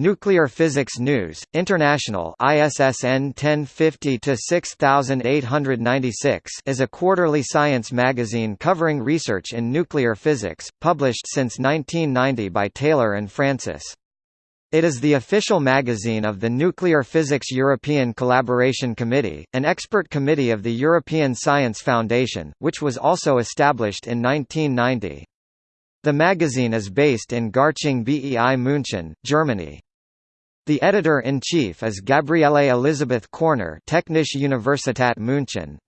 Nuclear Physics News, International ISSN 1050-6896 is a quarterly science magazine covering research in nuclear physics, published since 1990 by Taylor and Francis. It is the official magazine of the Nuclear Physics European Collaboration Committee, an expert committee of the European Science Foundation, which was also established in 1990. The magazine is based in Garching bei München, Germany. The editor-in-chief is Gabriele Elisabeth Korner Technische Universität München.